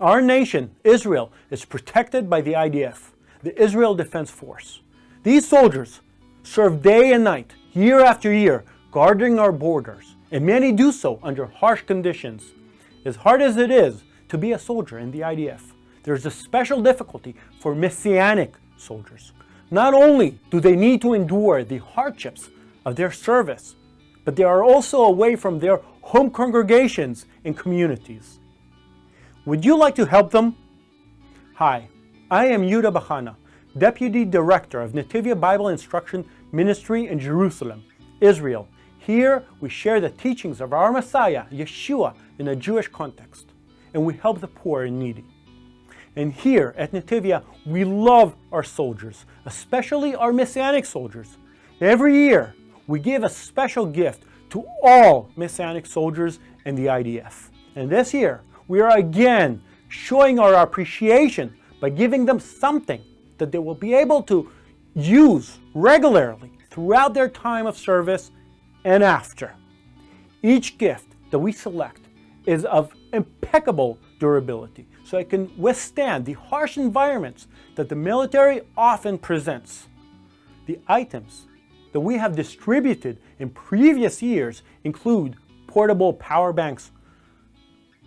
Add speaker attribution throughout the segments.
Speaker 1: Our nation, Israel, is protected by the IDF, the Israel Defense Force. These soldiers serve day and night, year after year, guarding our borders, and many do so under harsh conditions. As hard as it is to be a soldier in the IDF, there's a special difficulty for Messianic soldiers. Not only do they need to endure the hardships of their service, but they are also away from their home congregations and communities. Would you like to help them? Hi, I am Yehuda Bachana, Deputy Director of Netivyah Bible Instruction Ministry in Jerusalem, Israel. Here we share the teachings of our Messiah, Yeshua, in a Jewish context, and we help the poor and needy. And here at Netivyah, we love our soldiers, especially our Messianic soldiers. Every year, we give a special gift to all Messianic soldiers in the IDF. And this year, we are again showing our appreciation by giving them something that they will be able to use regularly throughout their time of service and after. Each gift that we select is of impeccable durability, so it can withstand the harsh environments that the military often presents. The items that we have distributed in previous years include portable power banks,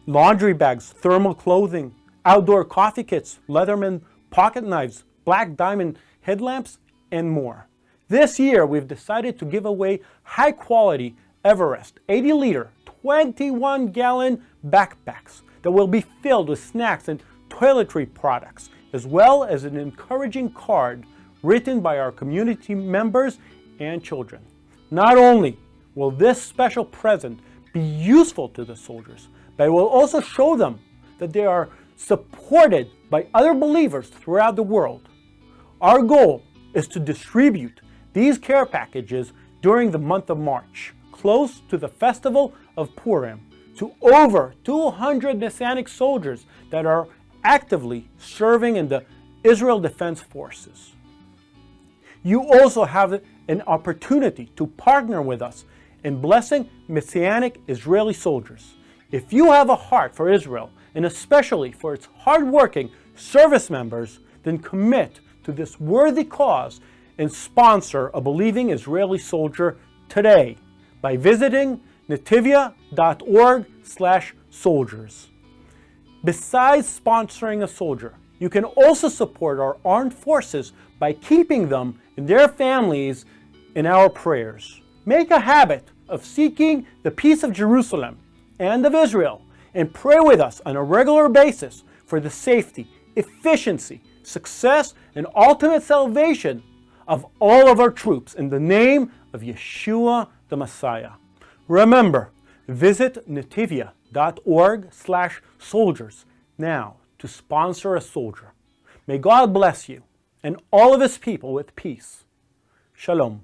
Speaker 1: laundry bags, thermal clothing, outdoor coffee kits, Leatherman pocket knives, black diamond headlamps, and more. This year, we've decided to give away high-quality Everest 80-liter, 21-gallon backpacks that will be filled with snacks and toiletry products, as well as an encouraging card written by our community members and children. Not only will this special present be useful to the soldiers, but it will also show them that they are supported by other believers throughout the world. Our goal is to distribute these care packages during the month of March, close to the festival of Purim, to over 200 Messianic soldiers that are actively serving in the Israel Defense Forces. You also have an opportunity to partner with us in blessing Messianic Israeli soldiers. If you have a heart for Israel, and especially for its hardworking service members, then commit to this worthy cause and sponsor a believing Israeli soldier today by visiting netivyah.org slash soldiers. Besides sponsoring a soldier, you can also support our armed forces by keeping them and their families in our prayers. Make a habit of seeking the peace of Jerusalem and of Israel and pray with us on a regular basis for the safety, efficiency, success, and ultimate salvation of all of our troops in the name of Yeshua the Messiah. Remember, visit netivyah.org slash soldiers now to sponsor a soldier. May God bless you and all of his people with peace. Shalom.